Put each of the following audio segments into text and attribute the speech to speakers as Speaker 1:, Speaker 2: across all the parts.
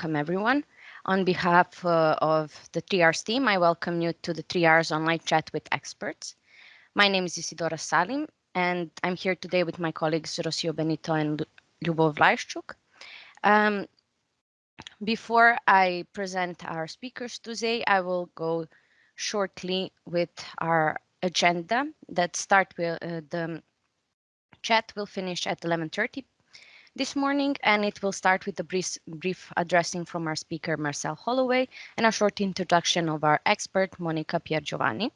Speaker 1: welcome everyone. On behalf uh, of the 3Rs team, I welcome you to the 3Rs online chat with experts. My name is Isidora Salim, and I'm here today with my colleagues Rocio Benito and Lyubov Laischuk. Um, before I present our speakers today, I will go shortly with our agenda that start with uh, the chat will finish at 11.30 this morning, and it will start with a brief, brief addressing from our speaker, Marcelle Holloway, and a short introduction of our expert, Monica Piergiovanni.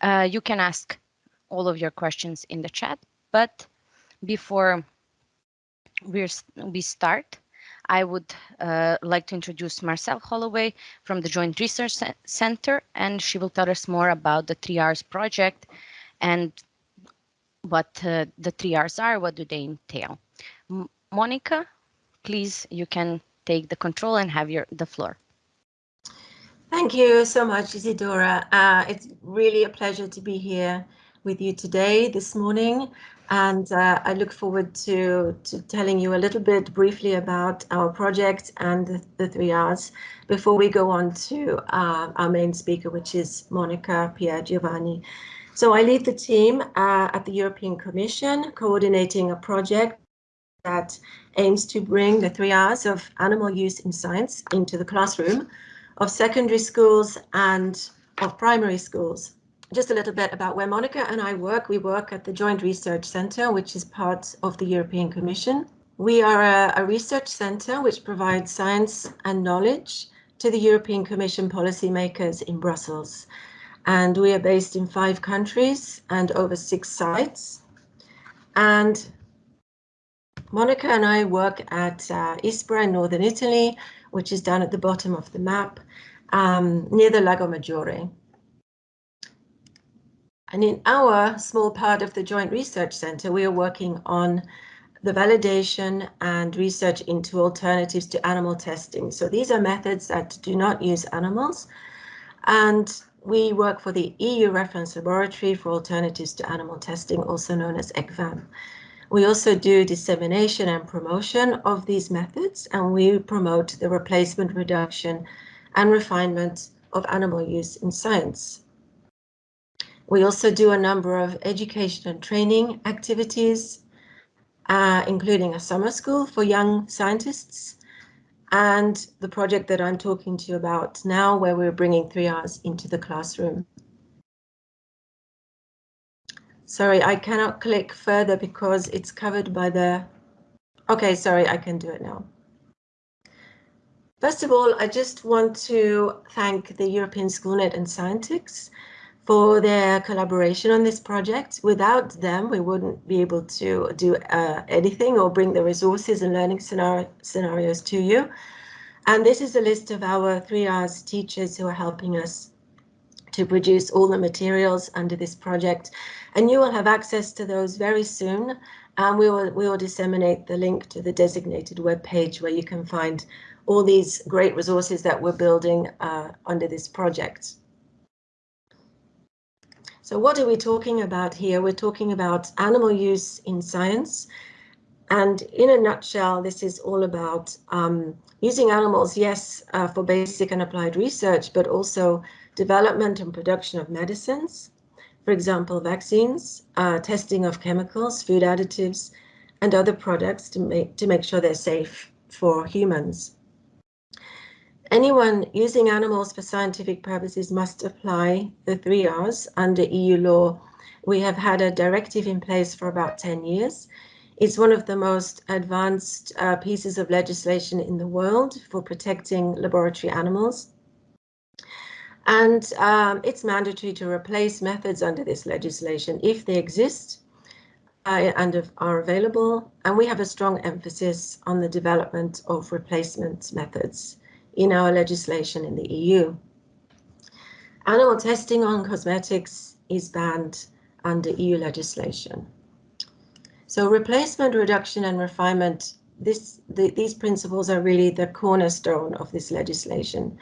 Speaker 1: Uh, you can ask all of your questions in the chat, but before we we start, I would uh, like to introduce Marcelle Holloway from the Joint Research Center, and she will tell us more about the 3Rs project and what uh, the 3Rs are, what do they entail. Monica, please, you can take the control and have your the floor.
Speaker 2: Thank you so much, Isidora. Uh, it's really a pleasure to be here with you today, this morning, and uh, I look forward to, to telling you a little bit briefly about our project and the, the three R's before we go on to uh, our main speaker, which is Monica Piergiovanni. So I lead the team uh, at the European Commission, coordinating a project that aims to bring the three R's of animal use in science into the classroom of secondary schools and of primary schools. Just a little bit about where Monica and I work. We work at the Joint Research Centre, which is part of the European Commission. We are a, a research centre which provides science and knowledge to the European Commission policymakers in Brussels. And we are based in five countries and over six sites. And Monica and I work at uh, Ispra in northern Italy, which is down at the bottom of the map, um, near the Lago Maggiore. And in our small part of the Joint Research Center, we are working on the validation and research into alternatives to animal testing. So these are methods that do not use animals. And we work for the EU Reference Laboratory for Alternatives to Animal Testing, also known as ECVAM. We also do dissemination and promotion of these methods, and we promote the replacement, reduction, and refinement of animal use in science. We also do a number of education and training activities, uh, including a summer school for young scientists and the project that I'm talking to you about now, where we're bringing 3Rs into the classroom. Sorry, I cannot click further because it's covered by the... Okay, sorry, I can do it now. First of all, I just want to thank the European Schoolnet and Scientix for their collaboration on this project. Without them, we wouldn't be able to do uh, anything or bring the resources and learning scenario, scenarios to you. And this is a list of our 3Rs teachers who are helping us to produce all the materials under this project. And you will have access to those very soon. And we will, we will disseminate the link to the designated web page where you can find all these great resources that we're building uh, under this project. So what are we talking about here? We're talking about animal use in science. And in a nutshell, this is all about um, using animals, yes, uh, for basic and applied research, but also development and production of medicines, for example, vaccines, uh, testing of chemicals, food additives, and other products to make, to make sure they're safe for humans. Anyone using animals for scientific purposes must apply the three R's under EU law. We have had a directive in place for about 10 years. It's one of the most advanced uh, pieces of legislation in the world for protecting laboratory animals. And um, it's mandatory to replace methods under this legislation if they exist uh, and are available. And we have a strong emphasis on the development of replacement methods in our legislation in the EU. Animal testing on cosmetics is banned under EU legislation. So replacement, reduction and refinement, this, the, these principles are really the cornerstone of this legislation.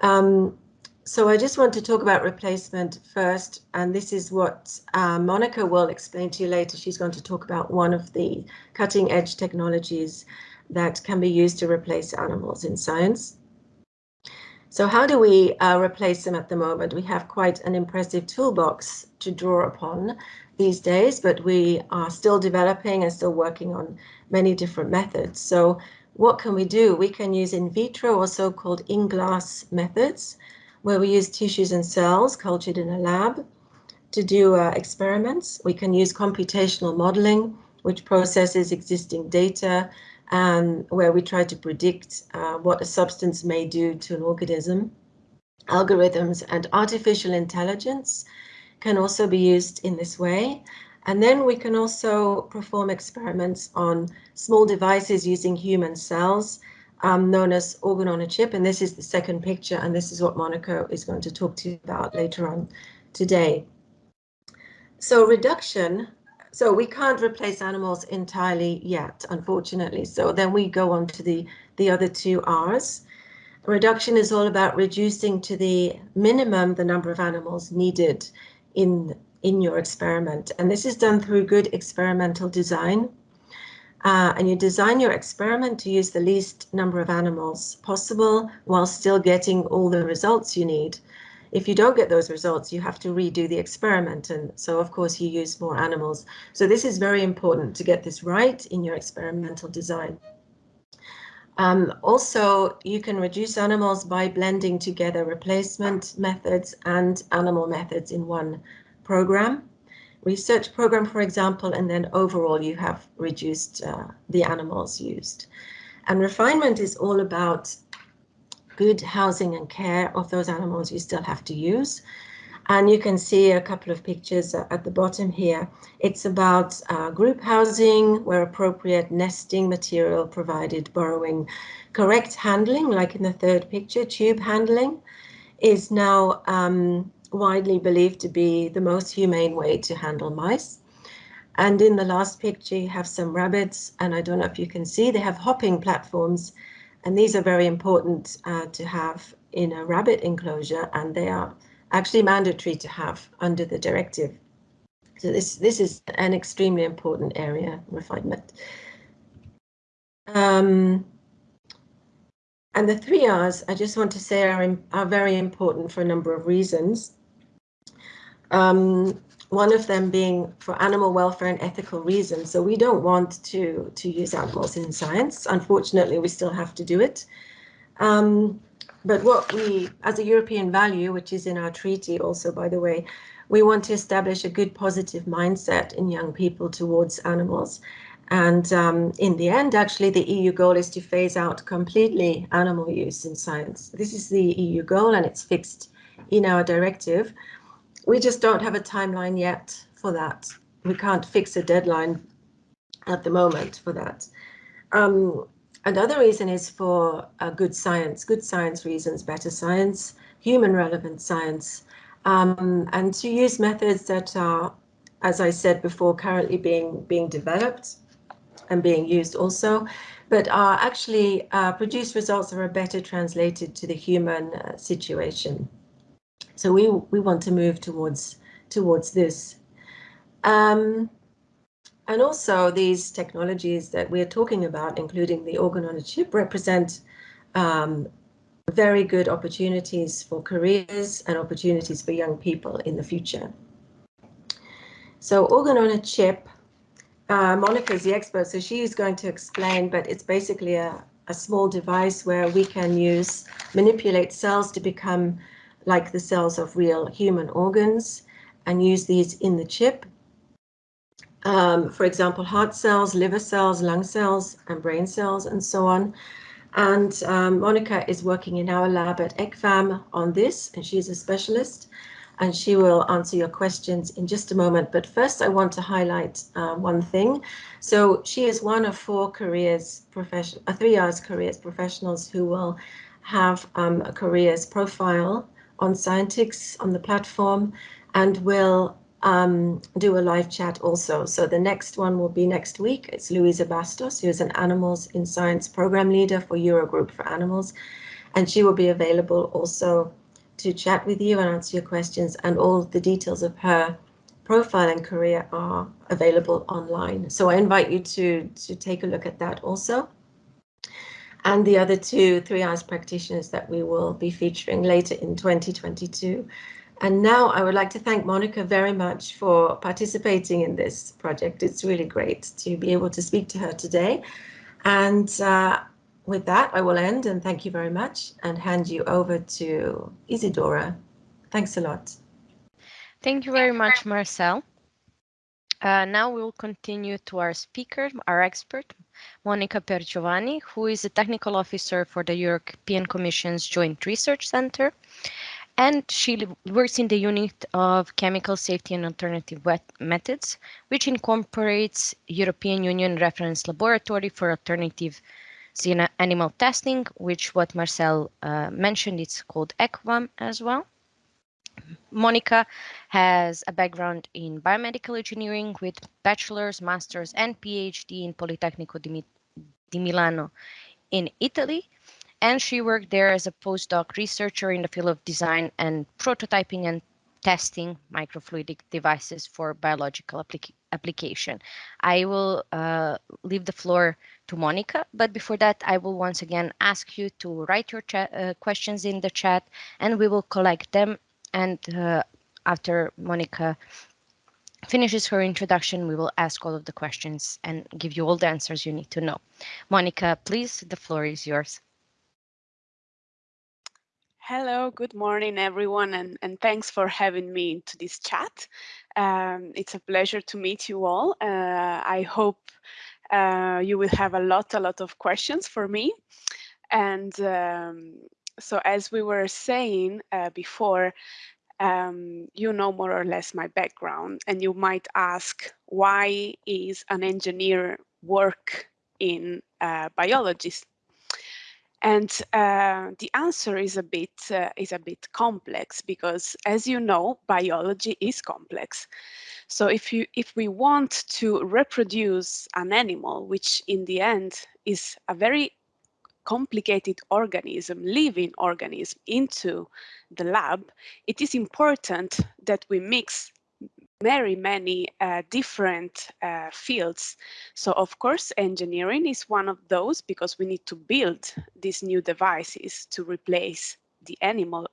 Speaker 2: Um, so I just want to talk about replacement first, and this is what uh, Monica will explain to you later. She's going to talk about one of the cutting edge technologies that can be used to replace animals in science. So how do we uh, replace them at the moment? We have quite an impressive toolbox to draw upon these days, but we are still developing and still working on many different methods. So what can we do? We can use in vitro or so-called in-glass methods, where we use tissues and cells cultured in a lab to do uh, experiments. We can use computational modeling, which processes existing data um, where we try to predict uh, what a substance may do to an organism. Algorithms and artificial intelligence can also be used in this way. And then we can also perform experiments on small devices using human cells, um, known as organ on a chip. And this is the second picture, and this is what Monica is going to talk to you about later on today. So reduction so we can't replace animals entirely yet, unfortunately. So then we go on to the, the other two R's. Reduction is all about reducing to the minimum the number of animals needed in, in your experiment. And this is done through good experimental design. Uh, and you design your experiment to use the least number of animals possible while still getting all the results you need. If you don't get those results, you have to redo the experiment. And so, of course, you use more animals. So this is very important to get this right in your experimental design. Um, also, you can reduce animals by blending together replacement methods and animal methods in one program. Research program, for example, and then overall you have reduced uh, the animals used. And refinement is all about good housing and care of those animals you still have to use. And you can see a couple of pictures at the bottom here. It's about uh, group housing where appropriate nesting material provided, borrowing correct handling, like in the third picture, tube handling, is now um, widely believed to be the most humane way to handle mice. And in the last picture, you have some rabbits, and I don't know if you can see, they have hopping platforms and these are very important uh, to have in a rabbit enclosure, and they are actually mandatory to have under the directive. So this, this is an extremely important area, refinement. Um, and the three R's, I just want to say, are, are very important for a number of reasons. Um, one of them being for animal welfare and ethical reasons. So we don't want to, to use animals in science. Unfortunately, we still have to do it. Um, but what we, as a European value, which is in our treaty also, by the way, we want to establish a good positive mindset in young people towards animals. And um, in the end, actually, the EU goal is to phase out completely animal use in science. This is the EU goal and it's fixed in our directive we just don't have a timeline yet for that. We can't fix a deadline at the moment for that. Um, another reason is for uh, good science, good science reasons, better science, human relevant science, um, and to use methods that are, as I said before, currently being being developed and being used also, but are actually uh, produce results that are better translated to the human uh, situation. So we we want to move towards towards this. Um, and also these technologies that we're talking about, including the organ on a chip, represent um, very good opportunities for careers and opportunities for young people in the future. So organ on a chip, uh, Monica is the expert, so she is going to explain, but it's basically a, a small device where we can use, manipulate cells to become like the cells of real human organs and use these in the chip. Um, for example, heart cells, liver cells, lung cells, and brain cells, and so on. And um, Monica is working in our lab at ECVAM on this, and she's a specialist, and she will answer your questions in just a moment. But first, I want to highlight uh, one thing. So she is one of four careers profession, uh, three R's careers professionals who will have um, a careers profile on Scientix on the platform and we'll um, do a live chat also. So the next one will be next week. It's Luisa Bastos, who is an Animals in Science program leader for Eurogroup for Animals. And she will be available also to chat with you and answer your questions. And all the details of her profile and career are available online. So I invite you to, to take a look at that also. And the other two three R's practitioners that we will be featuring later in 2022. And now I would like to thank Monica very much for participating in this project. It's really great to be able to speak to her today. And uh, with that, I will end and thank you very much and hand you over to Isidora. Thanks a lot.
Speaker 1: Thank you very much, Marcelle. Uh, now we will continue to our speaker, our expert, Monica Piergiovanni, who is a technical officer for the European Commission's Joint Research Center. And she works in the unit of chemical safety and alternative methods, which incorporates European Union Reference Laboratory for Alternative Animal Testing, which what Marcelle uh, mentioned, it's called ECVAM as well. Monica has a background in biomedical engineering with bachelor's, master's, and PhD in Politecnico di, di Milano in Italy. And she worked there as a postdoc researcher in the field of design and prototyping and testing microfluidic devices for biological applic application. I will uh, leave the floor to Monica, but before that, I will once again ask you to write your uh, questions in the chat and we will collect them and uh, after Monica finishes her introduction, we will ask all of the questions and give you all the answers you need to know. Monica, please, the floor is yours.
Speaker 3: Hello, good morning, everyone, and, and thanks for having me into this chat. Um, it's a pleasure to meet you all. Uh, I hope uh, you will have a lot, a lot of questions for me. And um, so as we were saying uh, before, um, you know more or less my background and you might ask why is an engineer work in uh, biology and uh, the answer is a bit uh, is a bit complex because as you know biology is complex. So if you if we want to reproduce an animal which in the end is a very complicated organism, living organism into the lab, it is important that we mix very many uh, different uh, fields. So of course, engineering is one of those because we need to build these new devices to replace the animal,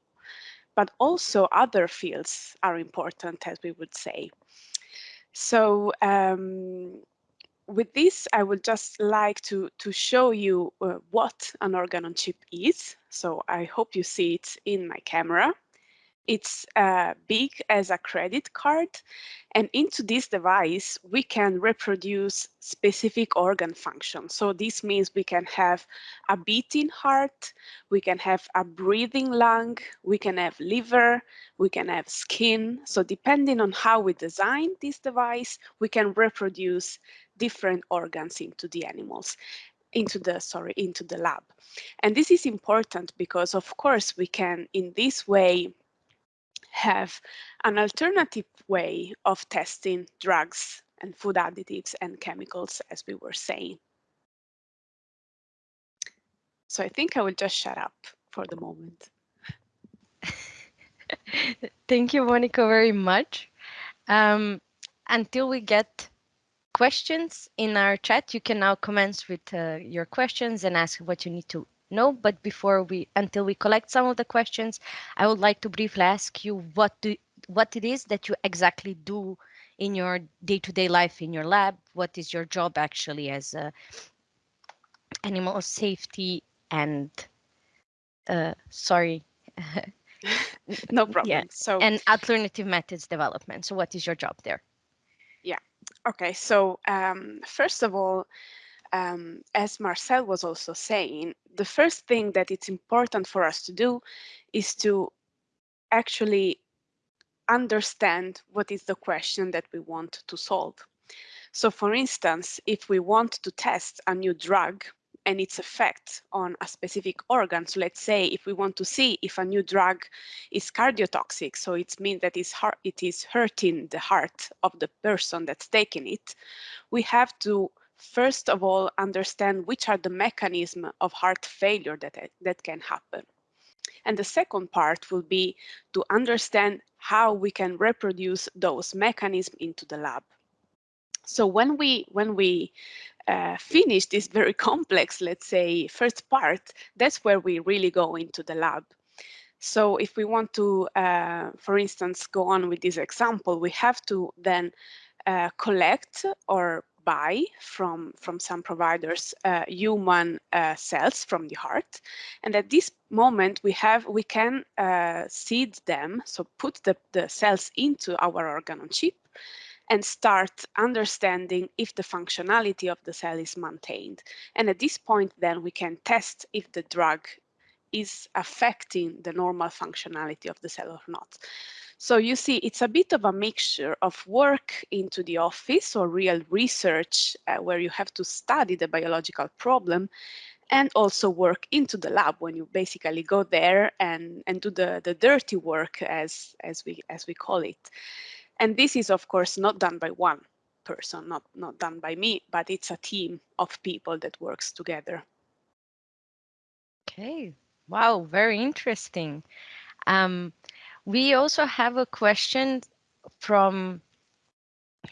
Speaker 3: but also other fields are important, as we would say. So um, with this, I would just like to, to show you uh, what an organ on chip is. So I hope you see it in my camera. It's uh, big as a credit card. And into this device, we can reproduce specific organ functions. So this means we can have a beating heart, we can have a breathing lung, we can have liver, we can have skin. So depending on how we design this device, we can reproduce different organs into the animals into the sorry into the lab. And this is important because of course we can in this way have an alternative way of testing drugs and food additives and chemicals as we were saying. So i think i will just shut up for the moment.
Speaker 1: Thank you monica very much. Um, until we get questions in our chat. You can now commence with uh, your questions and ask what you need to know. But before we, until we collect some of the questions, I would like to briefly ask you what do what it is that you exactly do in your day-to-day -day life in your lab. What is your job actually as a animal safety and uh, sorry.
Speaker 3: no problem. Yeah.
Speaker 1: So and alternative methods development. So what is your job there?
Speaker 3: Okay, so um, first of all, um, as Marcelle was also saying, the first thing that it's important for us to do is to actually understand what is the question that we want to solve. So for instance, if we want to test a new drug and its effect on a specific organ. So let's say if we want to see if a new drug is cardiotoxic, so it means that it is it is hurting the heart of the person that's taking it, we have to first of all understand which are the mechanisms of heart failure that, that can happen. And the second part will be to understand how we can reproduce those mechanisms into the lab. So when we when we uh, finish this very complex, let's say, first part, that's where we really go into the lab. So if we want to, uh, for instance, go on with this example, we have to then uh, collect or buy from, from some providers uh, human uh, cells from the heart. And at this moment, we have we can uh, seed them, so put the, the cells into our organ on chip and start understanding if the functionality of the cell is maintained. And at this point, then we can test if the drug is affecting the normal functionality of the cell or not. So you see, it's a bit of a mixture of work into the office or real research uh, where you have to study the biological problem and also work into the lab when you basically go there and, and do the, the dirty work as, as, we, as we call it. And this is, of course, not done by one person, not, not done by me, but it's a team of people that works together.
Speaker 1: Okay, Wow, very interesting. Um, we also have a question from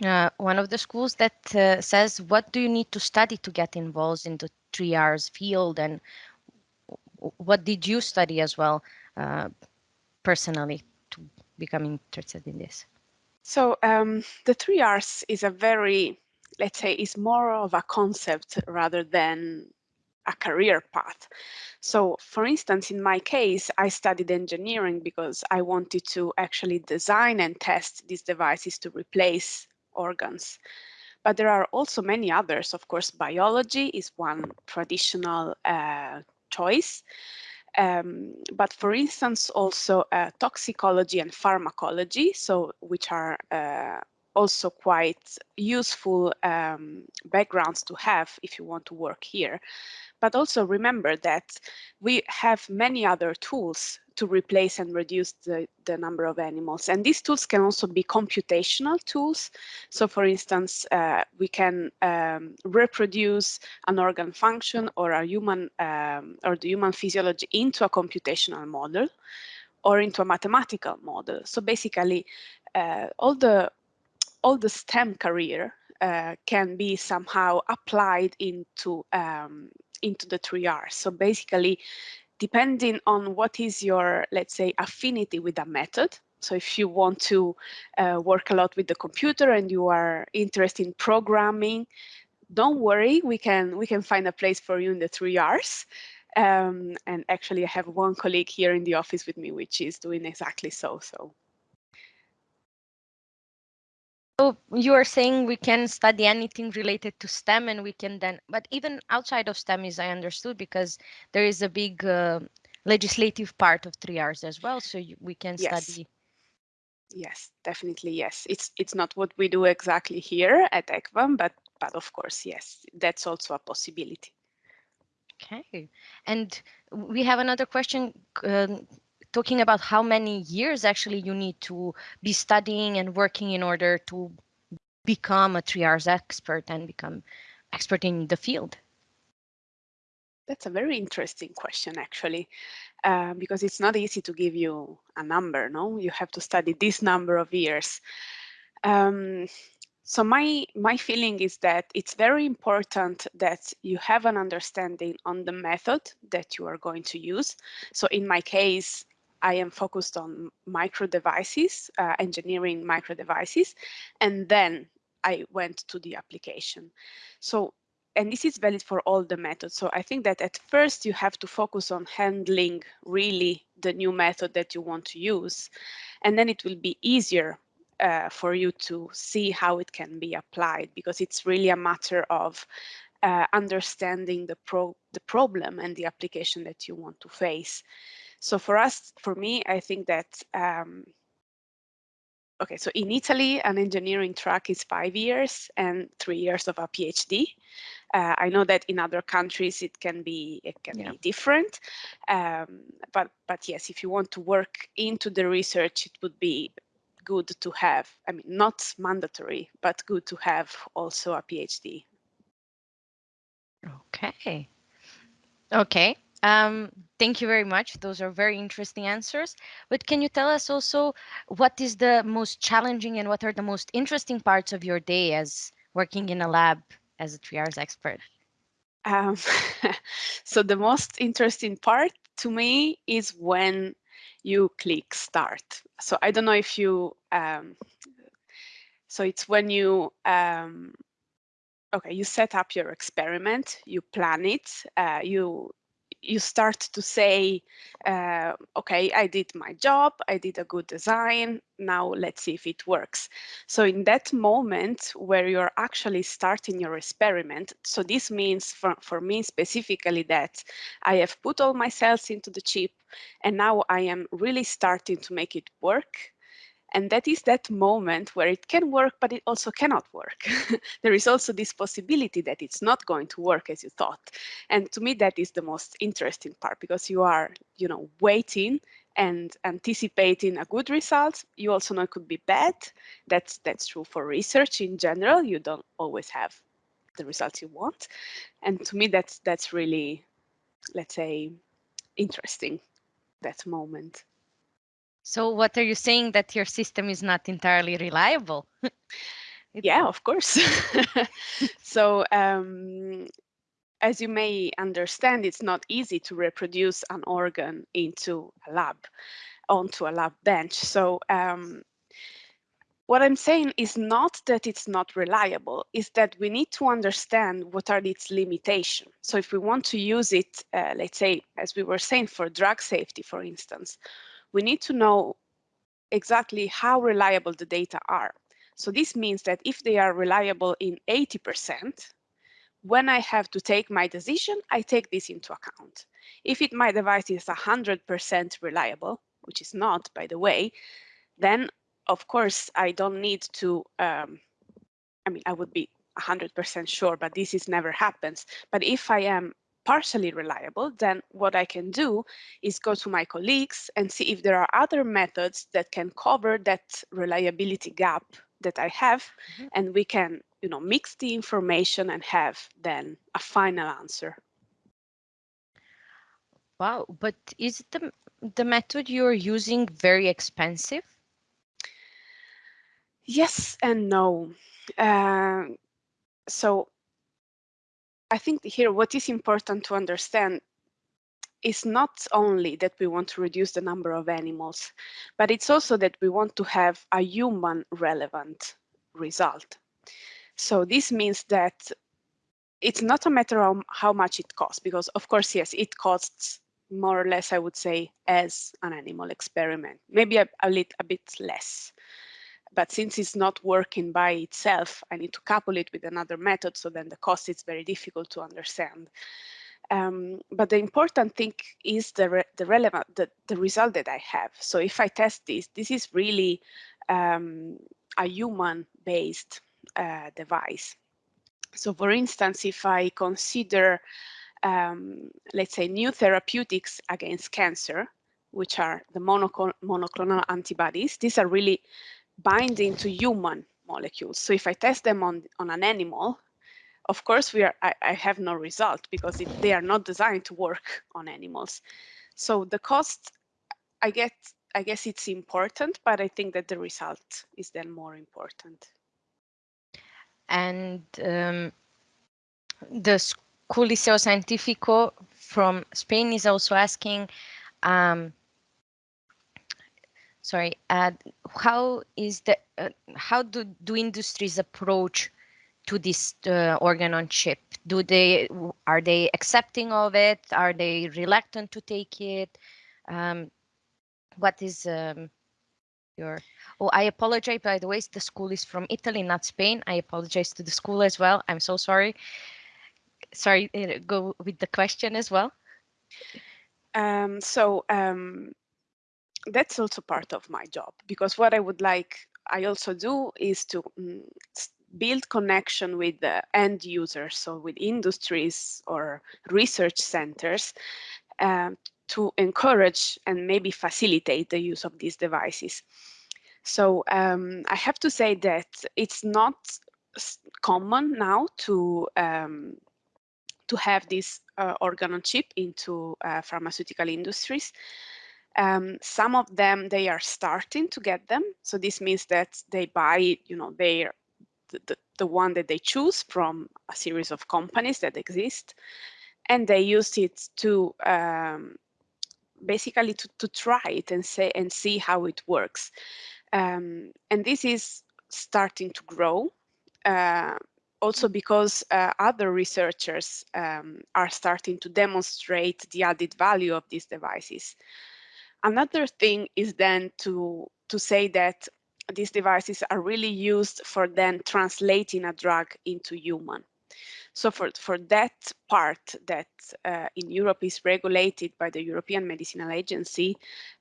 Speaker 1: uh, one of the schools that uh, says, what do you need to study to get involved in the 3Rs field? And what did you study as well uh, personally to become interested in this?
Speaker 3: So um, the three R's is a very, let's say, is more of a concept rather than a career path. So for instance, in my case, I studied engineering because I wanted to actually design and test these devices to replace organs. But there are also many others. Of course, biology is one traditional uh, choice. Um, but for instance, also uh, toxicology and pharmacology, so which are uh, also quite useful um, backgrounds to have if you want to work here. But also remember that we have many other tools to replace and reduce the, the number of animals. And these tools can also be computational tools. So for instance, uh, we can um, reproduce an organ function or a human um, or the human physiology into a computational model or into a mathematical model. So basically, uh, all the all the STEM career uh, can be somehow applied into um, into the three R's. So basically, depending on what is your, let's say, affinity with a method, so if you want to uh, work a lot with the computer and you are interested in programming, don't worry, we can we can find a place for you in the three R's. Um, and actually, I have one colleague here in the office with me, which is doing exactly so. So
Speaker 1: So you are saying we can study anything related to STEM and we can then, but even outside of STEM is I understood because there is a big uh, legislative part of three R's as well. So you, we can yes. study.
Speaker 3: Yes, definitely. Yes, it's it's not what we do exactly here at ECVAM, but but of course, yes, that's also a possibility.
Speaker 1: Okay, and we have another question uh, talking about how many years actually you need to be studying and working in order to become a 3Rs expert and become expert in the field?
Speaker 3: That's a very interesting question, actually, uh, because it's not easy to give you a number, no? You have to study this number of years. Um, so my, my feeling is that it's very important that you have an understanding on the method that you are going to use. So in my case, I am focused on micro devices, uh, engineering micro devices, and then I went to the application. So, and this is valid for all the methods. So I think that at first you have to focus on handling really the new method that you want to use, and then it will be easier uh, for you to see how it can be applied because it's really a matter of uh, understanding the pro the problem and the application that you want to face. So for us, for me, I think that, um, okay, so in Italy, an engineering track is five years and three years of a PhD. Uh, I know that in other countries it can be it can yeah. be different, um, but but yes, if you want to work into the research, it would be good to have. I mean, not mandatory, but good to have also a PhD.
Speaker 1: Okay. Okay. Um, thank you very much. Those are very interesting answers. But can you tell us also what is the most challenging and what are the most interesting parts of your day as working in a lab as a 3Rs expert?
Speaker 3: Um, so the most interesting part to me is when you click start. So I don't know if you, um, so it's when you, um, okay, you set up your experiment, you plan it, uh, you you start to say, uh, okay, I did my job, I did a good design, now let's see if it works. So in that moment where you're actually starting your experiment, so this means for, for me specifically that I have put all my cells into the chip and now I am really starting to make it work and that is that moment where it can work, but it also cannot work. there is also this possibility that it's not going to work as you thought. And to me, that is the most interesting part because you are, you know, waiting and anticipating a good result. You also know it could be bad. That's that's true for research in general. You don't always have the results you want. And to me, that's that's really, let's say, interesting, that moment.
Speaker 1: So what are you saying that your system is not entirely reliable?
Speaker 3: yeah, of course. so um, as you may understand, it's not easy to reproduce an organ into a lab, onto a lab bench. So um, what I'm saying is not that it's not reliable, is that we need to understand what are its limitations. So if we want to use it, uh, let's say, as we were saying, for drug safety, for instance, we need to know exactly how reliable the data are. So this means that if they are reliable in 80%, when I have to take my decision, I take this into account. If it, my device is 100% reliable, which is not, by the way, then of course I don't need to, um, I mean, I would be 100% sure, but this is never happens. But if I am partially reliable, then what I can do is go to my colleagues and see if there are other methods that can cover that reliability gap that I have, mm -hmm. and we can, you know, mix the information and have then a final answer.
Speaker 1: Wow, but is the the method you're using very expensive?
Speaker 3: Yes and no. Uh, so I think here what is important to understand is not only that we want to reduce the number of animals, but it's also that we want to have a human relevant result. So this means that it's not a matter of how much it costs, because of course, yes, it costs more or less, I would say, as an animal experiment, maybe a, a, little, a bit less. But since it's not working by itself, I need to couple it with another method. So then the cost is very difficult to understand. Um, but the important thing is the, re the relevant, the, the result that I have. So if I test this, this is really um, a human-based uh, device. So for instance, if I consider, um, let's say, new therapeutics against cancer, which are the monoclonal antibodies, these are really binding to human molecules. So if I test them on, on an animal, of course, we are, I, I have no result because it, they are not designed to work on animals. So the cost, I get, I guess it's important, but I think that the result is then more important.
Speaker 1: And um, the School Liceo Scientifico from Spain is also asking, um, sorry, uh, how is the uh, how do do industries approach to this uh, organ on chip? Do they are they accepting of it? Are they reluctant to take it? Um, what is um, your? Oh, I apologize. By the way, the school is from Italy, not Spain. I apologize to the school as well. I'm so sorry. Sorry, uh, go with the question as well.
Speaker 3: Um, so um, that's also part of my job because what I would like I also do is to um, build connection with the end users, so with industries or research centers um, to encourage and maybe facilitate the use of these devices. So um, I have to say that it's not common now to um, to have this uh, organ on chip into uh, pharmaceutical industries. Um, some of them, they are starting to get them. So this means that they buy, you know, their the, the one that they choose from a series of companies that exist, and they use it to um, basically to, to try it and say and see how it works. Um, and this is starting to grow. Uh, also because uh, other researchers um, are starting to demonstrate the added value of these devices. Another thing is then to, to say that these devices are really used for then translating a drug into human. So for, for that part that uh, in Europe is regulated by the European Medicinal Agency,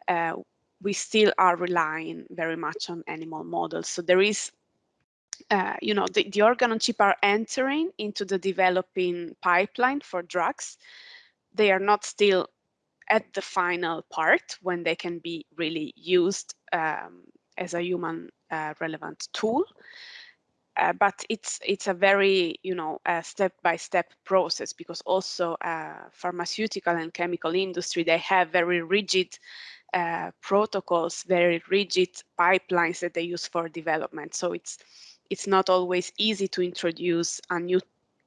Speaker 3: uh, we still are relying very much on animal models. So there is, uh, you know, the, the organ on chip are entering into the developing pipeline for drugs. They are not still at the final part when they can be really used um, as a human uh, relevant tool. Uh, but it's it's a very you know step by step process because also uh, pharmaceutical and chemical industry they have very rigid uh, protocols, very rigid pipelines that they use for development. So it's it's not always easy to introduce a new,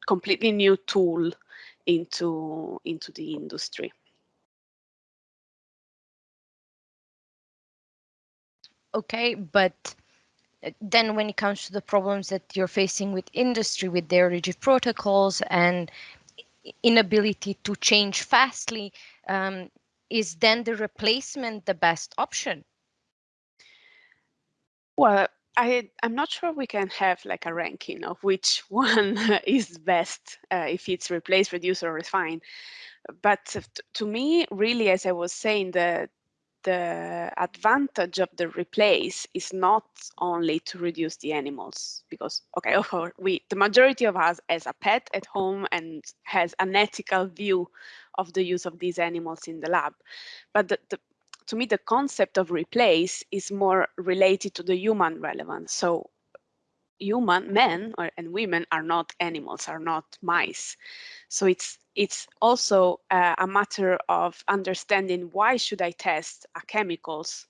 Speaker 3: completely new tool into into the industry.
Speaker 1: Okay, but uh, then when it comes to the problems that you're facing with industry with their rigid protocols and inability to change fastly um, is then the replacement the best option
Speaker 3: well I, I'm not sure we can have like a ranking of which one is best uh, if it's replace, reduce, or refine. But to me, really, as I was saying, the the advantage of the replace is not only to reduce the animals because okay we the majority of us has a pet at home and has an ethical view of the use of these animals in the lab. But the, the, to me the concept of replace is more related to the human relevance. So human men or, and women are not animals are not mice so it's it's also uh, a matter of understanding why should I test a chemicals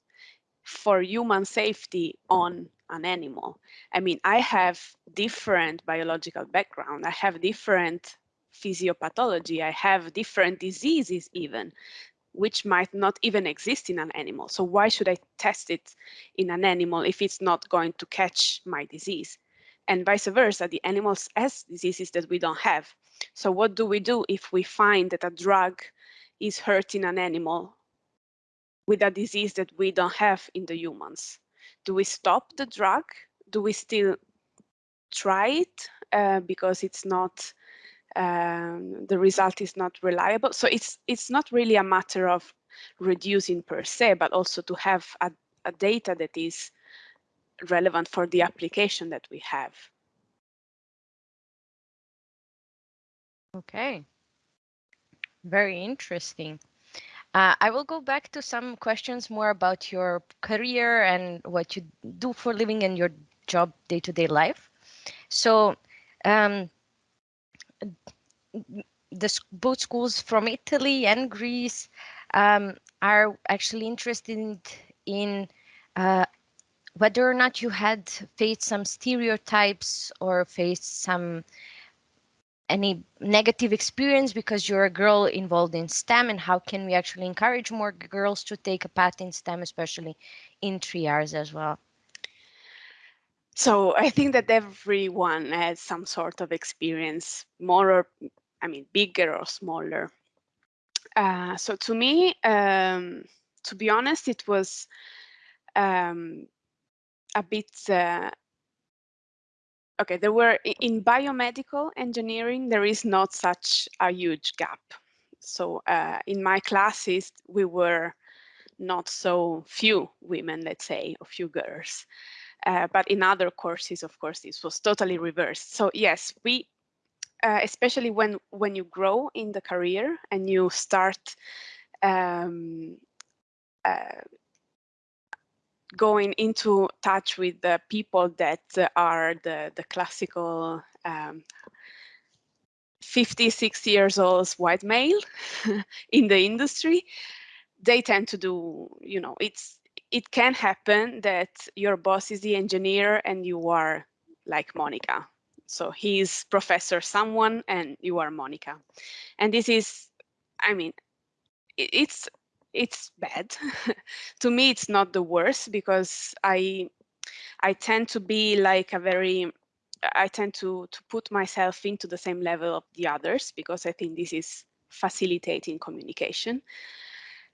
Speaker 3: for human safety on an animal. I mean, I have different biological background. I have different physiopathology. I have different diseases even, which might not even exist in an animal. So why should I test it in an animal if it's not going to catch my disease? And vice versa, the animals has diseases that we don't have. So what do we do if we find that a drug is hurting an animal with a disease that we don't have in the humans? Do we stop the drug? Do we still try it uh, because it's not um, the result is not reliable? So it's it's not really a matter of reducing per se, but also to have a, a data that is relevant for the application that we have.
Speaker 1: Okay. Very interesting. Uh, I will go back to some questions more about your career and what you do for living and your job day-to-day -day life. So um, the both schools from Italy and Greece um, are actually interested in uh, whether or not you had faced some stereotypes or faced some any negative experience because you're a girl involved in STEM and how can we actually encourage more girls to take a path in STEM, especially in 3Rs as well?
Speaker 3: So I think that everyone has some sort of experience, more or, I mean, bigger or smaller. Uh, so to me, um, to be honest, it was um, a bit uh, okay, there were in biomedical engineering, there is not such a huge gap. So uh, in my classes, we were not so few women, let's say, or few girls. Uh, but in other courses, of course, this was totally reversed. So yes, we, uh, especially when when you grow in the career and you start um, uh, going into touch with the people that are the, the classical um, 56 years old white male in the industry, they tend to do, you know, it's it can happen that your boss is the engineer and you are like Monica, So he's Professor someone and you are Monica. And this is, I mean, it's it's bad. to me, it's not the worst because I I tend to be like a very I tend to to put myself into the same level of the others because I think this is facilitating communication.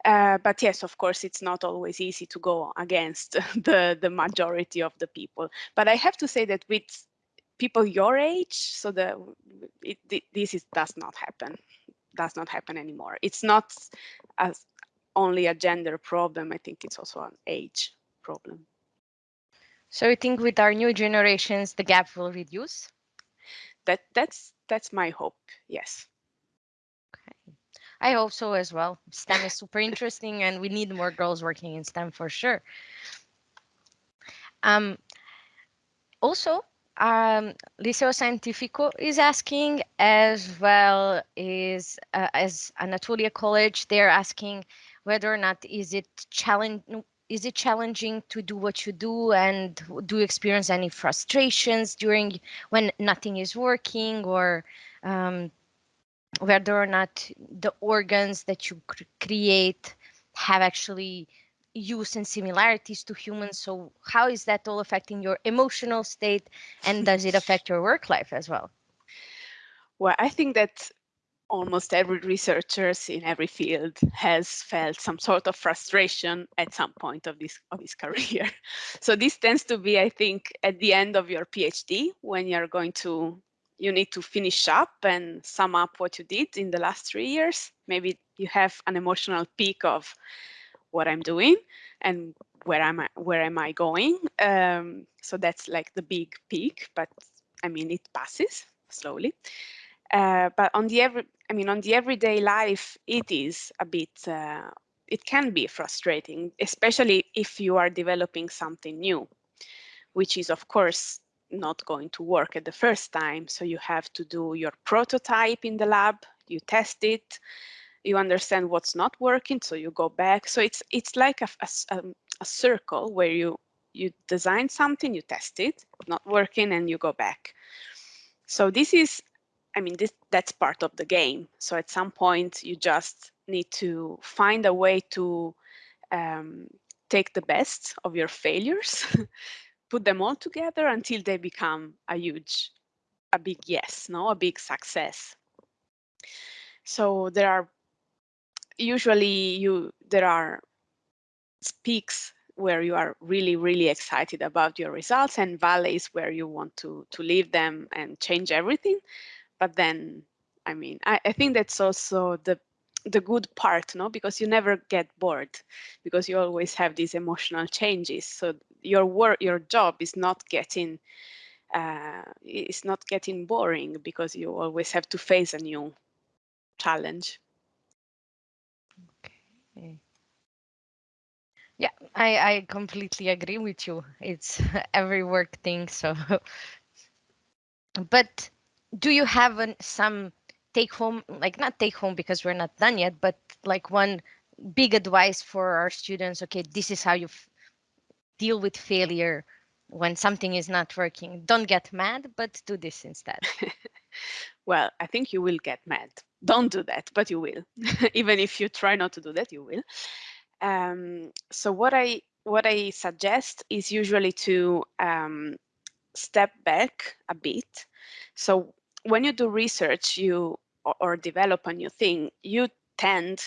Speaker 3: Uh, but yes, of course, it's not always easy to go against the, the majority of the people. But I have to say that with people your age, so the it, this is, does not happen, does not happen anymore. It's not as only a gender problem. I think it's also an age problem.
Speaker 1: So I think with our new generations, the gap will reduce.
Speaker 3: That that's that's my hope. Yes. Okay.
Speaker 1: I hope so as well. STEM is super interesting and we need more girls working in STEM for sure. Um, also, um, Liceo Scientifico is asking as well is uh, as Anatolia College, they're asking whether or not is it challenge is it challenging to do what you do and do you experience any frustrations during when nothing is working or um, whether or not the organs that you cr create have actually use and similarities to humans. So how is that all affecting your emotional state and does it affect your work life as well?
Speaker 3: Well, I think that almost every researcher in every field has felt some sort of frustration at some point of this of his career. So this tends to be, I think, at the end of your PhD when you're going to you need to finish up and sum up what you did in the last three years. Maybe you have an emotional peak of what I'm doing and where am I where am I going. Um, so that's like the big peak, but I mean it passes slowly. Uh, but on the every, I mean on the everyday life, it is a bit. Uh, it can be frustrating, especially if you are developing something new, which is of course not going to work at the first time. So you have to do your prototype in the lab, you test it, you understand what's not working, so you go back. So it's it's like a, a, um, a circle where you you design something, you test it, not working, and you go back. So this is, I mean, this that's part of the game. So at some point, you just need to find a way to um, take the best of your failures put them all together until they become a huge, a big yes, no, a big success. So there are usually you there are peaks where you are really really excited about your results and valleys where you want to to leave them and change everything. But then i mean i, I think that's also the the good part no? Because you never get bored because you always have these emotional changes. So your work your job is not getting uh, it's not getting boring because you always have to face a new challenge
Speaker 1: yeah i i completely agree with you it's every work thing so but do you have an, some take home like not take home because we're not done yet but like one big advice for our students okay this is how you deal with failure when something is not working. Don't get mad, but do this instead.
Speaker 3: well, I think you will get mad. Don't do that, but you will. Even if you try not to do that, you will. Um, so what I what I suggest is usually to um, step back a bit. So when you do research, you or, or develop a new thing, you tend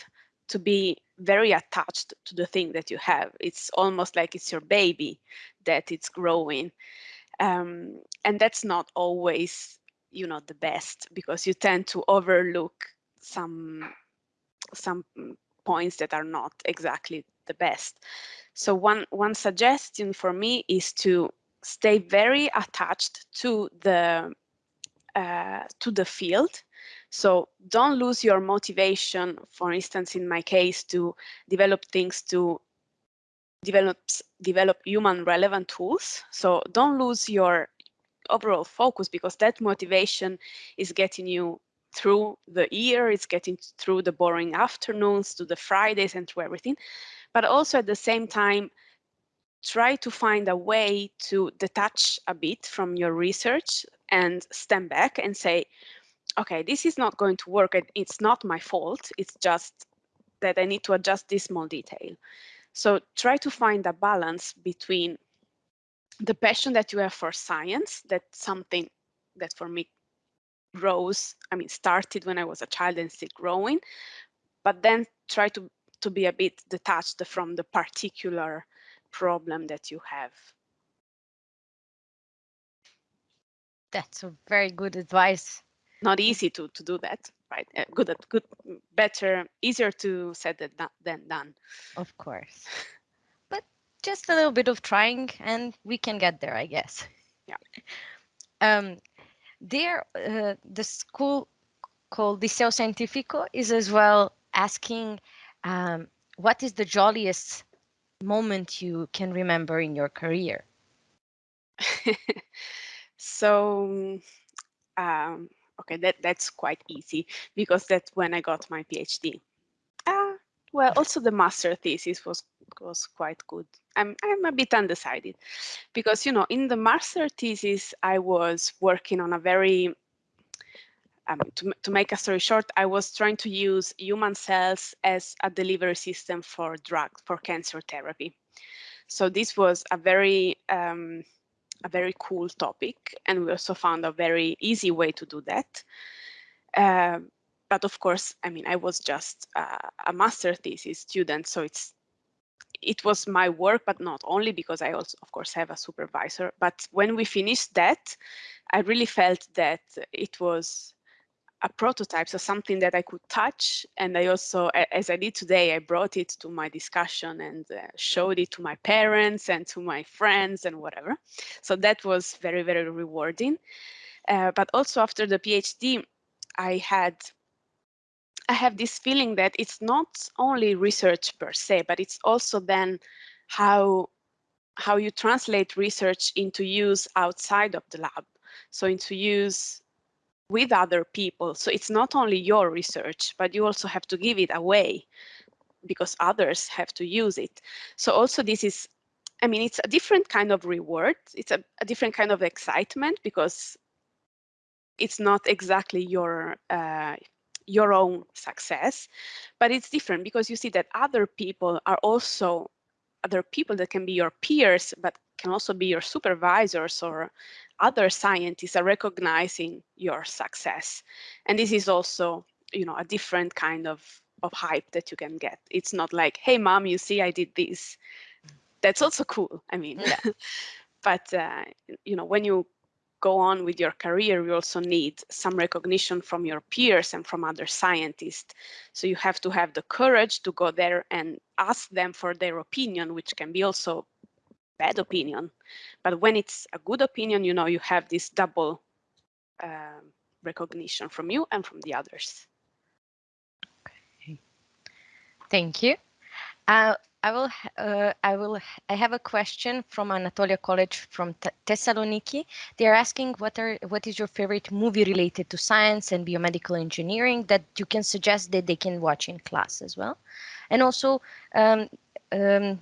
Speaker 3: to be very attached to the thing that you have. It's almost like it's your baby that it's growing. Um, and that's not always, you know, the best because you tend to overlook some some points that are not exactly the best. So one one suggestion for me is to stay very attached to the uh, to the field so don't lose your motivation, for instance, in my case, to develop things to develop, develop human relevant tools. So don't lose your overall focus because that motivation is getting you through the year, it's getting through the boring afternoons, to the Fridays and through everything. But also at the same time, try to find a way to detach a bit from your research and stand back and say, okay, this is not going to work. It's not my fault. It's just that I need to adjust this small detail. So try to find a balance between the passion that you have for science, that's something that for me grows, I mean, started when I was a child and still growing, but then try to, to be a bit detached from the particular problem that you have.
Speaker 1: That's a very good advice.
Speaker 3: Not easy to, to do that, right? Uh, good, good, better, easier to said that than done.
Speaker 1: Of course. Just a little bit of trying and we can get there, I guess.
Speaker 3: Yeah.
Speaker 1: Um, there, uh, the school called Liceo Scientifico is as well asking um, what is the jolliest moment you can remember in your career?
Speaker 3: so, um, okay, that that's quite easy because that's when I got my PhD. Well, also the master thesis was was quite good. I'm I'm a bit undecided because you know in the master thesis I was working on a very um, to, to make a story short, I was trying to use human cells as a delivery system for drug for cancer therapy. So this was a very, um, a very cool topic. And we also found a very easy way to do that. Uh, but of course, I mean, I was just uh, a master thesis student, so it's it was my work, but not only because I also, of course, have a supervisor. But when we finished that, I really felt that it was a prototype, so something that I could touch. And I also, as I did today, I brought it to my discussion and uh, showed it to my parents and to my friends and whatever. So that was very, very rewarding. Uh, but also after the PhD, I had I have this feeling that it's not only research per se, but it's also then how how you translate research into use outside of the lab. So into use with other people. So it's not only your research, but you also have to give it away because others have to use it. So also this is, I mean, it's a different kind of reward. It's a, a different kind of excitement because it's not exactly your uh, your own success, but it's different because you see that other people are also other people that can be your peers, but can also be your supervisors or other scientists are recognizing your success. And this is also, you know, a different kind of, of hype that you can get. It's not like, hey, mom, you see, I did this. That's also cool. I mean, but, uh, you know, when you go on with your career, you also need some recognition from your peers and from other scientists. So you have to have the courage to go there and ask them for their opinion, which can be also bad opinion. But when it's a good opinion, you know, you have this double uh, recognition from you and from the others.
Speaker 1: Okay. Thank you. Uh, I will, uh, I will, I have a question from Anatolia College from Th Thessaloniki. They are asking what are, what is your favorite movie related to science and biomedical engineering that you can suggest that they can watch in class as well. And also, um, um,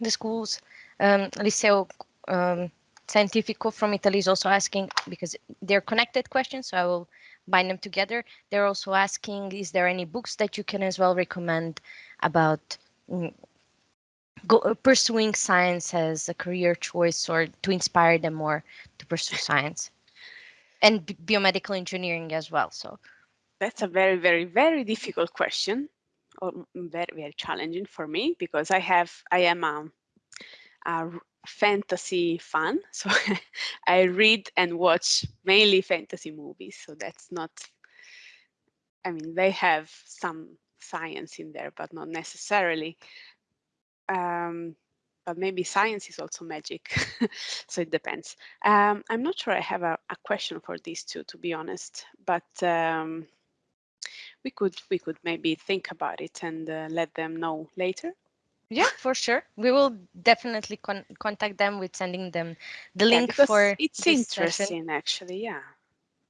Speaker 1: the schools um, Liceo um, Scientifico from Italy is also asking, because they're connected questions, so I will bind them together. They're also asking, is there any books that you can as well recommend about go, uh, pursuing science as a career choice or to inspire them more to pursue science? And biomedical engineering as well, so.
Speaker 3: That's a very, very, very difficult question, or very, very challenging for me because I have, I am a a fantasy fan. So I read and watch mainly fantasy movies. So that's not, I mean, they have some science in there, but not necessarily. Um, but maybe science is also magic. so it depends. Um, I'm not sure I have a, a, question for these two, to be honest, but um, we could we could maybe think about it and uh, let them know later.
Speaker 1: Yeah, for sure. We will definitely con contact them with sending them the
Speaker 3: yeah,
Speaker 1: link for.
Speaker 3: It's interesting, session. actually. Yeah,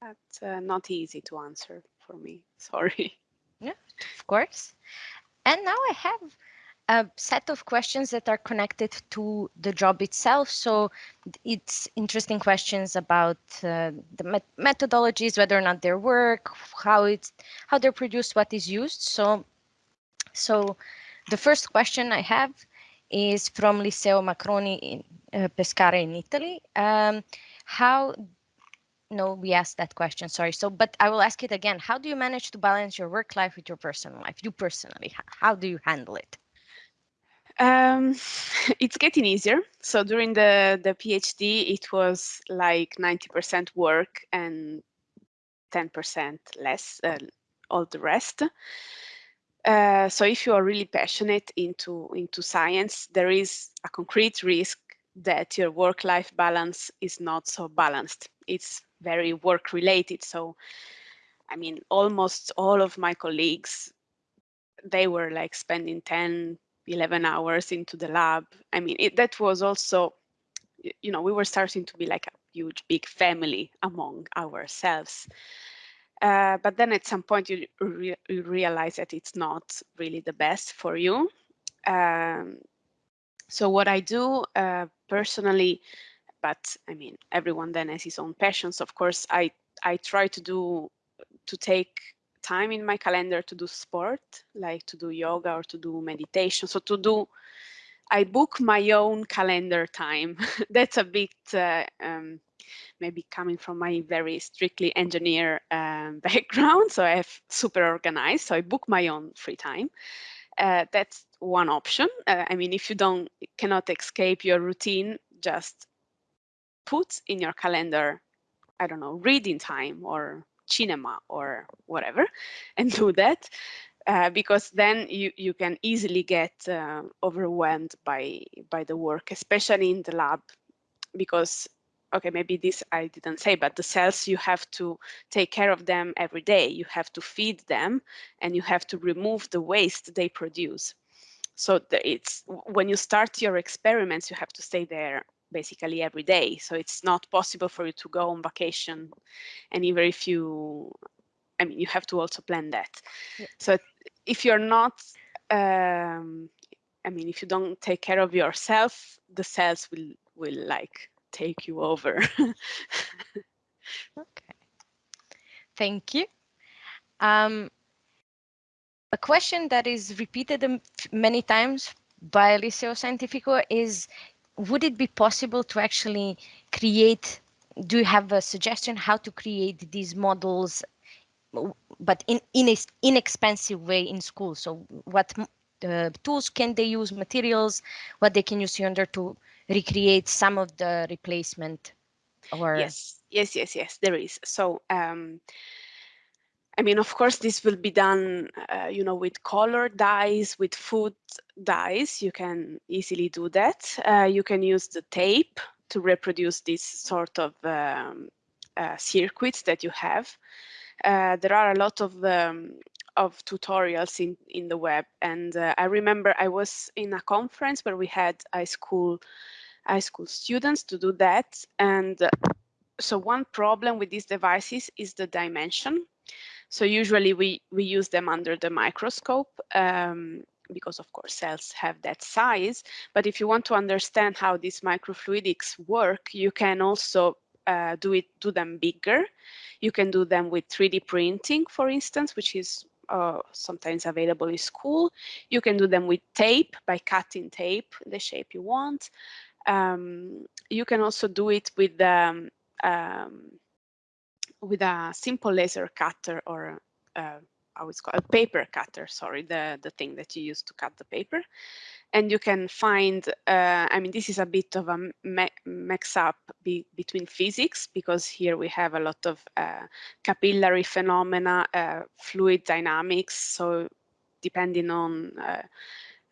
Speaker 3: that's uh, not easy to answer for me. Sorry.
Speaker 1: Yeah, of course. And now I have a set of questions that are connected to the job itself. So it's interesting questions about uh, the met methodologies, whether or not they work, how it's how they're produced, what is used. So, so the first question I have is from Liceo Marconi in uh, Pescara in Italy. Um, how no, we asked that question, sorry. So, but I will ask it again. How do you manage to balance your work life with your personal life? You personally, how do you handle it?
Speaker 3: Um, it's getting easier. So during the, the PhD, it was like 90% work and 10% less, uh, all the rest. Uh, so if you are really passionate into, into science, there is a concrete risk that your work-life balance is not so balanced. It's very work related. So, I mean, almost all of my colleagues, they were like spending 10, 11 hours into the lab. I mean, it, that was also, you know, we were starting to be like a huge, big family among ourselves. Uh, but then at some point you, re you, realize that it's not really the best for you. Um, so what I do uh, personally, but I mean, everyone then has his own passions. Of course, I, I try to do, to take time in my calendar to do sport, like to do yoga or to do meditation. So to do, I book my own calendar time. That's a bit uh, um, maybe coming from my very strictly engineer um, background. So I have super organized. So I book my own free time. Uh, that's one option. Uh, I mean, if you don't cannot escape your routine, just put in your calendar, I don't know, reading time or cinema or whatever and do that uh, because then you, you can easily get uh, overwhelmed by, by the work, especially in the lab, because, okay, maybe this I didn't say, but the cells, you have to take care of them every day. You have to feed them and you have to remove the waste they produce. So it's when you start your experiments, you have to stay there basically every day. So it's not possible for you to go on vacation. And even if you, I mean, you have to also plan that. Yeah. So if you're not, um, I mean, if you don't take care of yourself, the cells will, will like take you over.
Speaker 1: okay. Thank you. Um, a question that is repeated many times by Liceo Scientifico is would it be possible to actually create do you have a suggestion how to create these models but in in a inexpensive way in school so what uh, tools can they use materials what they can use in order to recreate some of the replacement or
Speaker 3: yes yes yes yes there is so um I mean, of course, this will be done, uh, you know, with color dyes, with food dyes. You can easily do that. Uh, you can use the tape to reproduce this sort of um, uh, circuits that you have. Uh, there are a lot of um, of tutorials in in the web, and uh, I remember I was in a conference where we had high school high school students to do that, and uh, so one problem with these devices is the dimension so usually we, we use them under the microscope um, because of course cells have that size. But if you want to understand how these microfluidics work, you can also uh, do it, do them bigger. You can do them with 3D printing, for instance, which is uh, sometimes available in school. You can do them with tape by cutting tape the shape you want. Um, you can also do it with um, um, with a simple laser cutter or uh, how it's called a paper cutter sorry the the thing that you use to cut the paper. And you can find uh, i mean this is a bit of a mix up be between physics because here we have a lot of uh, capillary phenomena uh, fluid dynamics. So depending on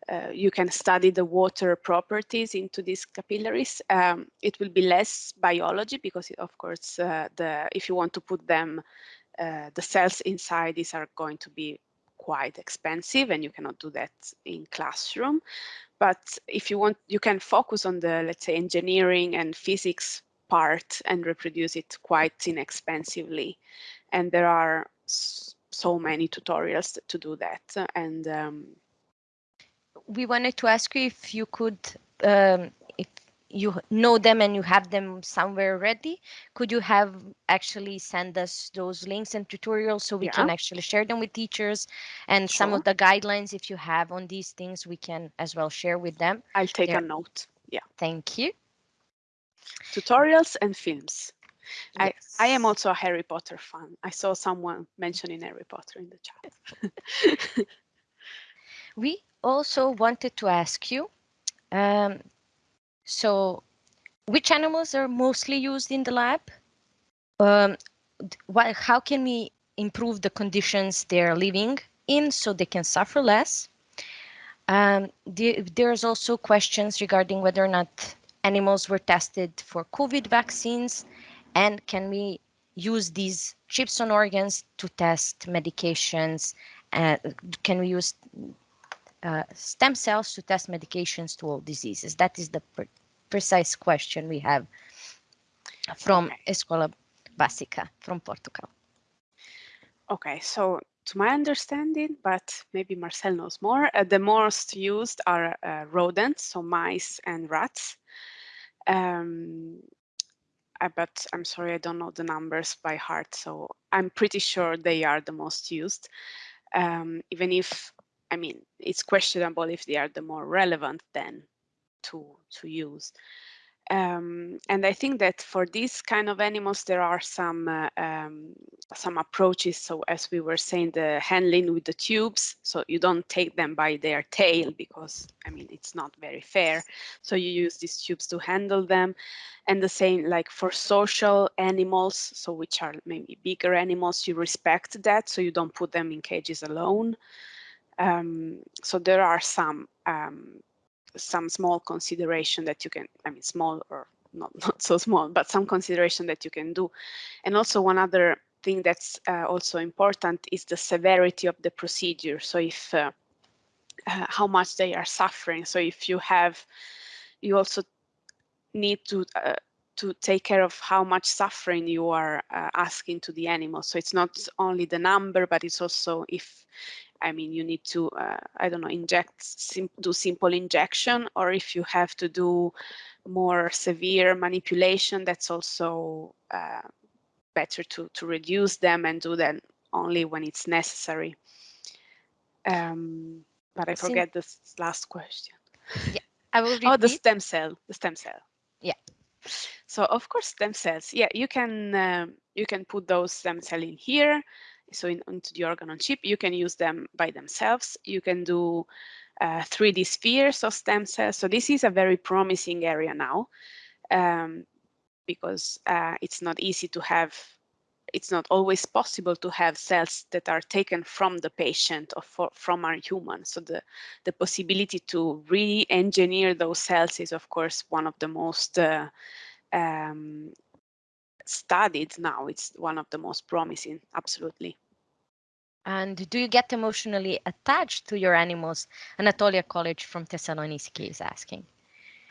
Speaker 3: uh, you can study the water properties into these capillaries. Um, it will be less biology because, of course, uh, the if you want to put them, uh, the cells inside these are going to be quite expensive and you cannot do that in classroom. But if you want, you can focus on the, let's say, engineering and physics part and reproduce it quite inexpensively. And there are so many tutorials to do that. And um,
Speaker 1: we wanted to ask you if you could, um, if you know them and you have them somewhere ready, could you have actually send us those links and tutorials so we
Speaker 3: Yeah.
Speaker 1: can actually share them with teachers and some of the guidelines if you have on these things we can as well share with them.
Speaker 3: I'll take a note. Yeah,
Speaker 1: Thank you.
Speaker 3: tutorials and films. I, I am also a Harry Potter fan. I saw someone mentioning Harry Potter in the chat.
Speaker 1: We also wanted to ask you, um, so which animals are mostly used in the lab? Um, how can we improve the conditions they're living in so they can suffer less? Um, the, there's also questions regarding whether or not animals were tested for COVID vaccines and can we use these chips on organs to test medications? Uh, can we use uh, stem cells to test medications to all diseases? That is the pre- precise question we have from. Escola Básica from Portugal.
Speaker 3: Okay, so to my understanding, but maybe Marcelle knows more, uh, the most used are uh, rodents, so mice and rats. Um, I, but I'm sorry, I don't know the numbers by heart, so I'm pretty sure they are the most used. Um, even if, I mean, it's questionable if they are the more relevant then to to use. Um, and I think that for these kind of animals, there are some uh, um, some approaches. So as we were saying, the handling with the tubes, so you don't take them by their tail because I mean it's not very fair. So you use these tubes to handle them, and the same like for social animals, so which are maybe bigger animals, you respect that, so you don't put them in cages alone. Um, so there are some um, some small consideration that you can, I mean, small or not, not so small, but some consideration that you can do. And also one other thing that's uh, also important is the severity of the procedure. So if, uh, uh, how much they are suffering. So if you have, you also need to uh, to take care of how much suffering you are uh, asking to the animal. So it's not only the number, but it's also if I mean, you need to, uh, I don't know, inject, sim do simple injection, or if you have to do more severe manipulation, that's also uh, better to, to reduce them and do them only when it's necessary. Um, but I forget this last question.
Speaker 1: Yeah, I will repeat.
Speaker 3: Oh, the stem cell, the stem cell.
Speaker 1: Yeah.
Speaker 3: So of course, stem cells. Yeah, you can um, you can put those stem cell in here. So in, into the organ on chip, you can use them by themselves. You can do uh, 3D spheres of stem cells. So this is a very promising area now, um, because uh, it's not easy to have. It's not always possible to have cells that are taken from the patient or for, from our human. So the the possibility to re-engineer those cells is, of course, one of the most uh, um, studied now. It's one of the most promising, absolutely.
Speaker 1: And do you get emotionally attached to your animals? Anatolia College from Thessaloniki is asking.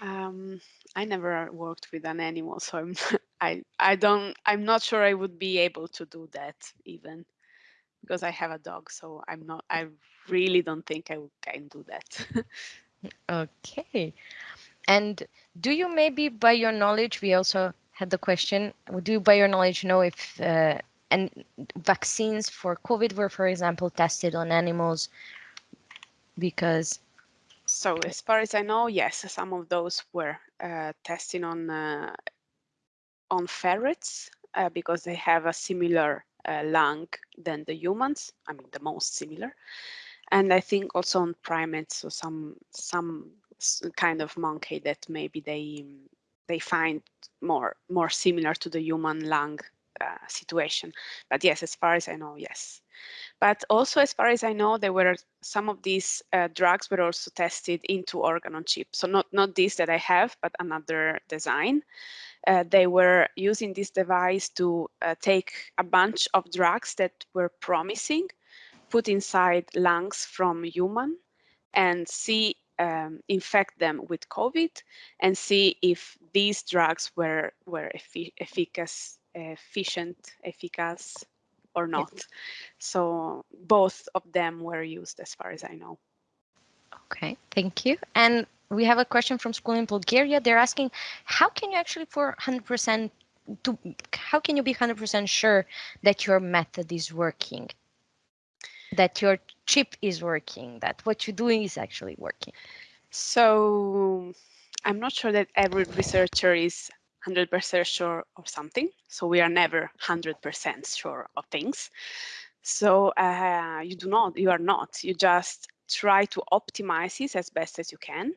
Speaker 3: Um, I never worked with an animal, so I'm, I I don't I'm not sure I would be able to do that even because I have a dog. So I'm not. I really don't think I would can do that.
Speaker 1: Okay. And do you maybe, by your knowledge, we also had the question, do you, by your knowledge, know if uh, and vaccines for COVID were, for example, tested on animals? Because
Speaker 3: so as far as I know, yes, some of those were uh, testing on uh, on ferrets uh, because they have a similar uh, lung than the humans. I mean, the most similar. And I think also on primates, so some some kind of monkey that maybe they they find more more similar to the human lung uh, situation. But yes, as far as I know, yes. But also, as far as I know, there were some of these uh, drugs were also tested into organ on chip. So not not this that I have, but another design. Uh, they were using this device to uh, take a bunch of drugs that were promising, put inside lungs from human, and see um, infect them with COVID, and see if these drugs were were effi- efficacious, efficient, efficacious, or not. So both of them were used, as far as I know.
Speaker 1: Okay, thank you. And we have a question from school in Bulgaria. They're asking, how can you actually for 100% to how can you be 100% sure that your method is working? That your chip is working, that what you're doing is actually working?
Speaker 3: So I'm not sure that every researcher is 100% sure of something. So we are never 100% sure of things. So uh, you do not, you are not, you just try to optimize it as best as you can.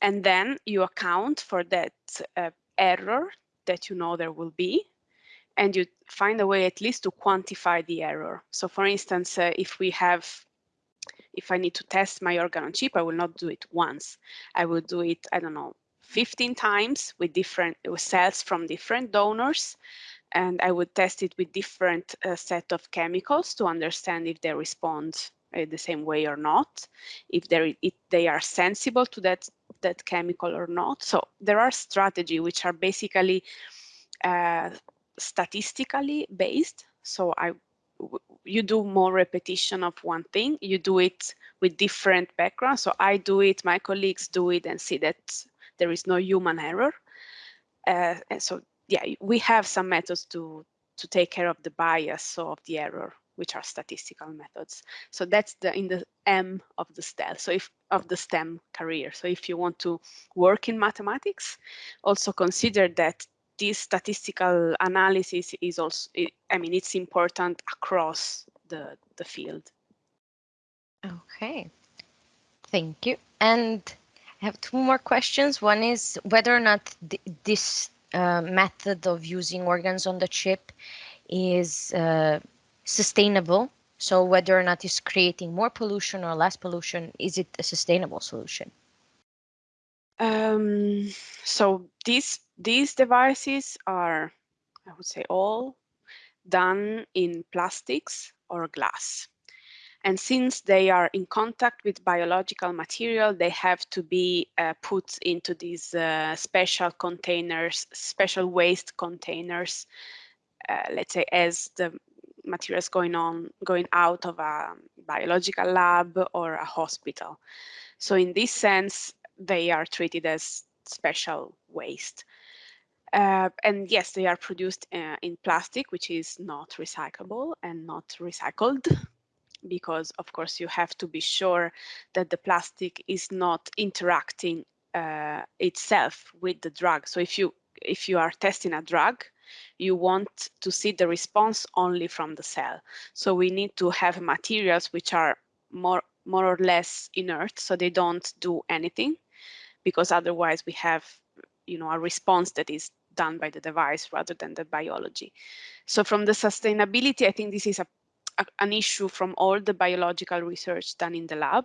Speaker 3: And then you account for that uh, error that you know there will be and you find a way at least to quantify the error. So for instance, uh, if we have, if I need to test my organ on chip, I will not do it once. I will do it, I don't know, 15 times with different with cells from different donors and I would test it with different uh, set of chemicals to understand if they respond uh, the same way or not, if, if they are sensible to that, that chemical or not. So there are strategies which are basically uh, statistically based. So I, you do more repetition of one thing, you do it with different backgrounds. So I do it, my colleagues do it and see that there is no human error. Uh, and so yeah, we have some methods to to take care of the bias of the error, which are statistical methods. So that's the in the M of the STEM. So if of the STEM career. So if you want to work in mathematics, also consider that this statistical analysis is also, I mean, it's important across the, the field.
Speaker 1: Okay, thank you. And I have two more questions. One is whether or not th this uh, method of using organs on the chip is uh, sustainable. So whether or not it's creating more pollution or less pollution, is it a sustainable solution?
Speaker 3: Um, so these these devices are, I would say, all done in plastics or glass. And since they are in contact with biological material, they have to be uh, put into these uh, special containers, special waste containers, uh, let's say as the materials going on, going out of a biological lab or a hospital. So in this sense, they are treated as special waste. Uh, and yes, they are produced uh, in plastic, which is not recyclable and not recycled because of course you have to be sure that the plastic is not interacting uh, itself with the drug. So if you if you are testing a drug, you want to see the response only from the cell. So we need to have materials which are more more or less inert, so they don't do anything, because otherwise we have you know a response that is done by the device rather than the biology. So from the sustainability, I think this is a an issue from all the biological research done in the lab.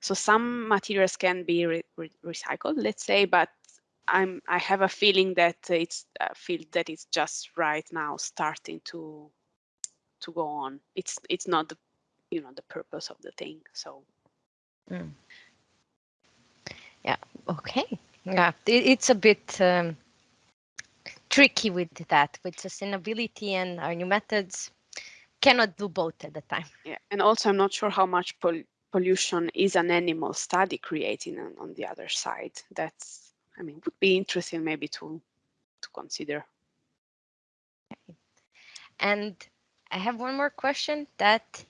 Speaker 3: So some materials can be re re recycled, let's say, but I'm I have a feeling that it's a field that is just right now starting to to go on. It's it's not the you know the purpose of the thing. So.
Speaker 1: Mm. Yeah. Okay. Yeah. It, it's a bit. Um, tricky with that with sustainability and our new methods cannot do both at the time.
Speaker 3: Yeah, and also I'm not sure how much pol pollution is an animal study creating on, on the other side. That's, I mean, would be interesting maybe to to consider.
Speaker 1: Okay. And I have one more question that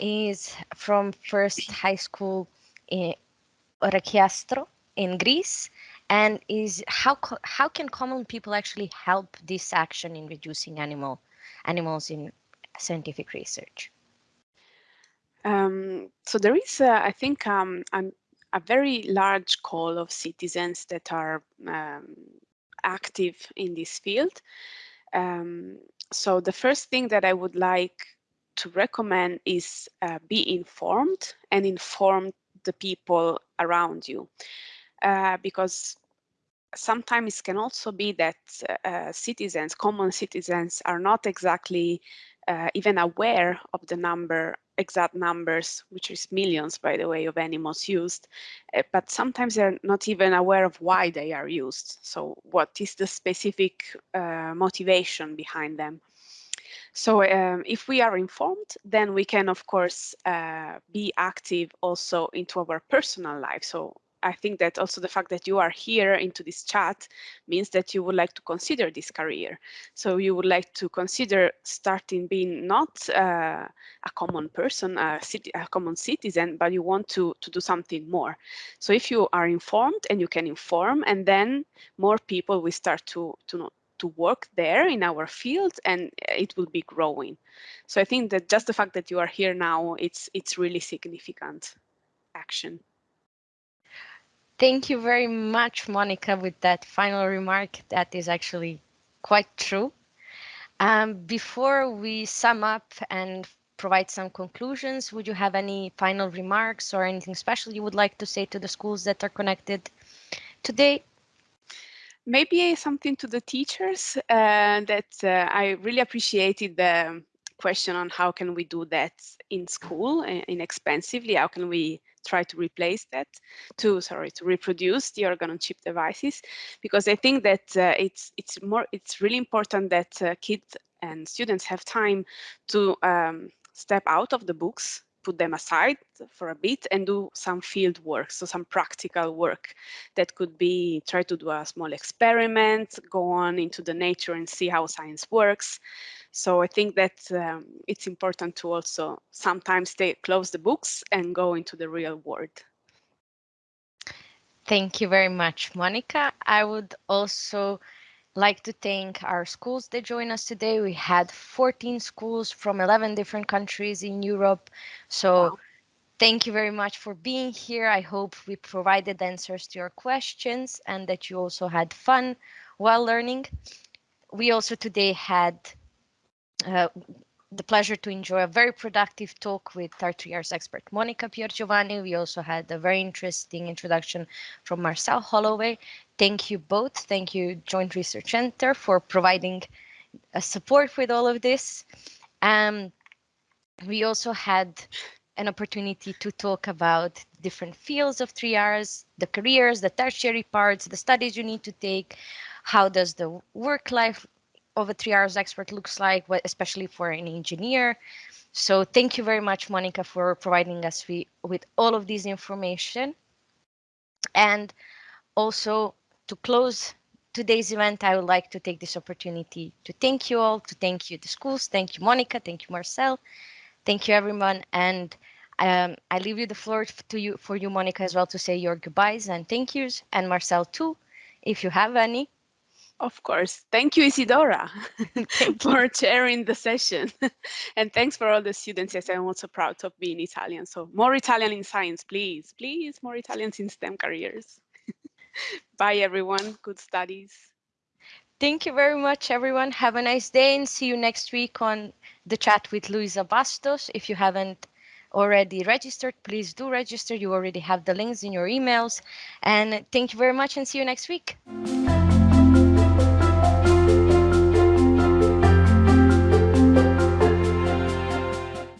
Speaker 1: is from first high school in Oraiokastro in Greece and is how how can common people actually help this action in reducing animal animals in scientific research?
Speaker 3: Um, so there is, uh, I think, um, a very large call of citizens that are um, active in this field. Um, so the first thing that I would like to recommend is uh, be informed and inform the people around you. Uh, because sometimes it can also be that uh, citizens, common citizens, are not exactly uh, even aware of the number, exact numbers, which is millions, by the way, of animals used, uh, but sometimes they're not even aware of why they are used. So what is the specific uh, motivation behind them? So um, if we are informed, then we can, of course, uh, be active also into our personal life. So I think that also the fact that you are here into this chat means that you would like to consider this career. So you would like to consider starting being not uh, a common person, a, a common citizen, but you want to, to do something more. So if you are informed and you can inform, and then more people will start to, to know, to work there in our field and it will be growing. So I think that just the fact that you are here now, it's it's really significant action.
Speaker 1: Thank you very much, Monica, with that final remark. That is actually quite true. Um, before we sum up and provide some conclusions, would you have any final remarks or anything special you would like to say to the schools that are connected today?
Speaker 3: Maybe something to the teachers uh, that uh, I really appreciated the question on how can we do that in school uh, inexpensively how can we try to replace that to sorry to reproduce the organ on chip devices because i think that uh, it's it's more it's really important that uh, kids and students have time to um, step out of the books put them aside for a bit and do some field work, so some practical work that could be try to do a small experiment, go on into the nature and see how science works. So I think that um, it's important to also sometimes stay close the books and go into the real world.
Speaker 1: Thank you very much, Monica. I would also like to thank our schools that joined us today. We had 14 schools from 11 different countries in Europe. So wow. thank you very much for being here. I hope we provided answers to your questions and that you also had fun while learning. We also today had uh, the pleasure to enjoy a very productive talk with our 3Rs expert Monica Piergiovanni. We also had a very interesting introduction from Marcelle Holloway. Thank you both. Thank you, Joint Research Center, for providing a support with all of this. Um, we also had an opportunity to talk about different fields of 3Rs, the careers, the tertiary parts, the studies you need to take, how does the work life of a 3Rs expert looks like, especially for an engineer. So thank you very much, Monica, for providing us with all of this information. And also to close today's event, I would like to take this opportunity to thank you all, to thank you the schools, thank you Monica, thank you Marcelle, thank you everyone, and um, I leave you the floor to you for you Monica as well to say your goodbyes and thank yous, and Marcelle too, if you have any.
Speaker 3: Of course. Thank you, Isidora, Thank for you. chairing the session. and thanks for all the students. Yes, I'm also proud of being Italian. So more Italian in science, please. Please, more Italians in STEM careers. Bye, everyone. Good studies.
Speaker 1: Thank you very much, everyone. Have a nice day and see you next week on the chat with Luisa Bastos. If you haven't already registered, please do register. You already have the links in your emails. And thank you very much and see you next week.